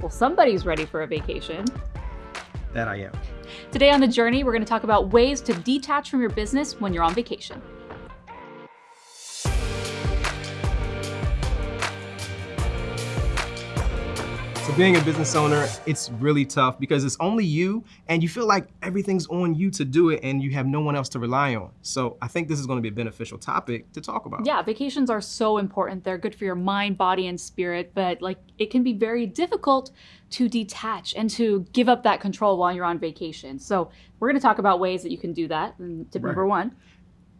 Well, somebody's ready for a vacation. That I am. Today on The Journey, we're going to talk about ways to detach from your business when you're on vacation. So being a business owner, it's really tough because it's only you and you feel like everything's on you to do it and you have no one else to rely on. So I think this is going to be a beneficial topic to talk about. Yeah, vacations are so important. They're good for your mind, body, and spirit, but like it can be very difficult to detach and to give up that control while you're on vacation. So we're going to talk about ways that you can do that. Tip Right. number one,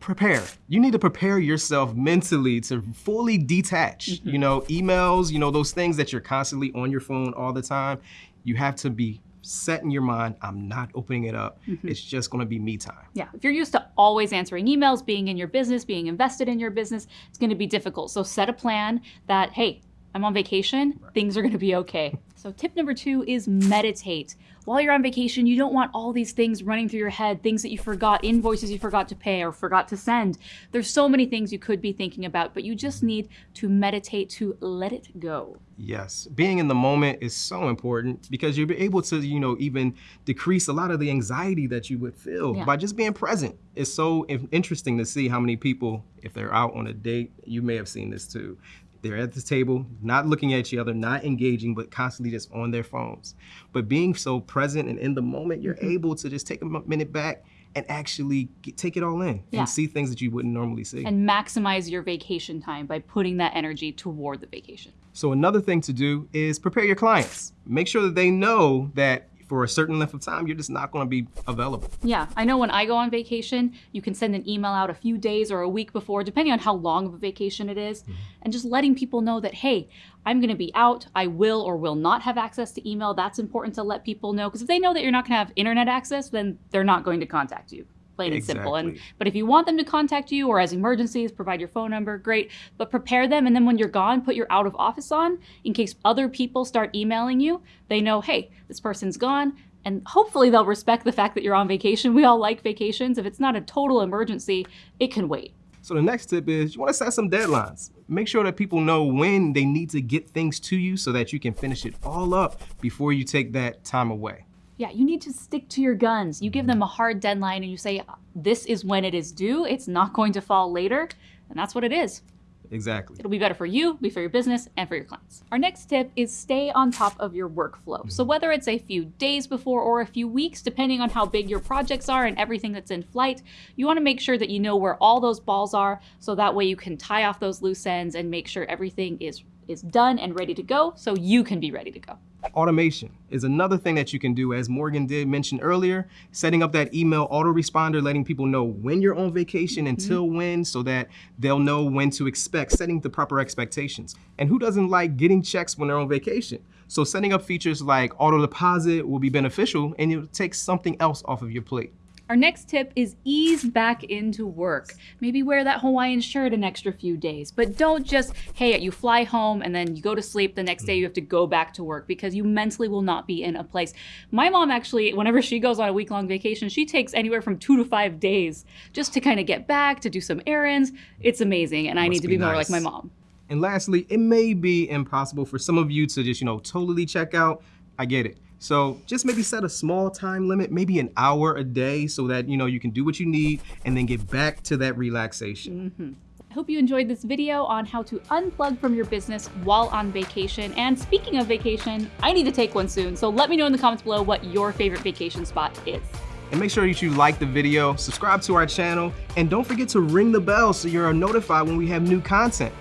prepare. You need to prepare yourself mentally to fully detach. You mm-hmm. know, emails, you know, those things that you're constantly on your phone all the time. You have to be set in your mind, I'm not opening it up. Mm-hmm. It's just going to be me time. Yeah, if you're used to always answering emails, being in your business, being invested in your business, it's going to be difficult. So set a plan that, hey, I'm on vacation, things are going to be okay. So tip number two is meditate. While you're on vacation, you don't want all these things running through your head, things that you forgot, invoices you forgot to pay or forgot to send. There's so many things you could be thinking about, but you just need to meditate to let it go. Yes, being in the moment is so important because you'll be able to, you know, even decrease a lot of the anxiety that you would feel Yeah. by just being present. It's so interesting to see how many people, if they're out on a date, you may have seen this too. They're at the table, not looking at each other, not engaging, but constantly just on their phones. But being so present and in the moment, you're mm-hmm. able to just take a minute back and actually get, take it all in Yeah. and see things that you wouldn't normally see. And maximize your vacation time by putting that energy toward the vacation. So another thing to do is prepare your clients. Make sure that they know that for a certain length of time, you're just not going to be available. Yeah, I know when I go on vacation, you can send an email out a few days or a week before, depending on how long of a vacation it is, mm-hmm. and just letting people know that, hey, I'm going to be out. I will or will not have access to email. That's important to let people know because if they know that you're not going to have internet access, then they're not going to contact you. Plain and simple. And but if you want them to contact you or as emergencies, provide your phone number, great. But prepare them and then when you're gone, put your out of office on in case other people start emailing you. They know, hey, this person's gone. And hopefully they'll respect the fact that you're on vacation. We all like vacations. If it's not a total emergency, it can wait. So the next tip is you want to set some deadlines. Make sure that people know when they need to get things to you so that you can finish it all up before you take that time away. Yeah, you need to stick to your guns. You give them a hard deadline and you say, this is when it is due. It's not going to fall later. And that's what it is. Exactly. It'll be better for you, be for your business, and for your clients. Our next tip is stay on top of your workflow. So mm-hmm. whether it's a few days before or a few weeks, depending on how big your projects are and everything that's in flight, you want to make sure that you know where all those balls are so that way you can tie off those loose ends and make sure everything is is done and ready to go so you can be ready to go. Automation is another thing that you can do, as Morgan did mention earlier, setting up that email autoresponder, letting people know when you're on vacation mm-hmm. until when, so that they'll know when to expect, setting the proper expectations. And who doesn't like getting checks when they're on vacation? So setting up features like auto deposit will be beneficial and it'll take something else off of your plate. Our next tip is ease back into work. Maybe wear that Hawaiian shirt an extra few days, but don't just, hey, you fly home and then you go to sleep. The next day you have to go back to work because you mentally will not be in a place. My mom actually, whenever she goes on a week long vacation, she takes anywhere from two to five days just to kind of get back, to do some errands. It's amazing. And I Must need to be be more like my mom. And lastly, it may be impossible for some of you to just, you know, totally check out. I get it. So just maybe set a small time limit, maybe an hour a day so that, you know, you can do what you need and then get back to that relaxation. Mm-hmm. I hope you enjoyed this video on how to unplug from your business while on vacation. And speaking of vacation, I need to take one soon. So let me know in the comments below what your favorite vacation spot is. And make sure that you like the video, subscribe to our channel, and don't forget to ring the bell so you're notified when we have new content.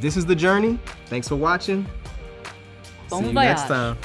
This is The Journey. Thanks for watching. Bon See you next time.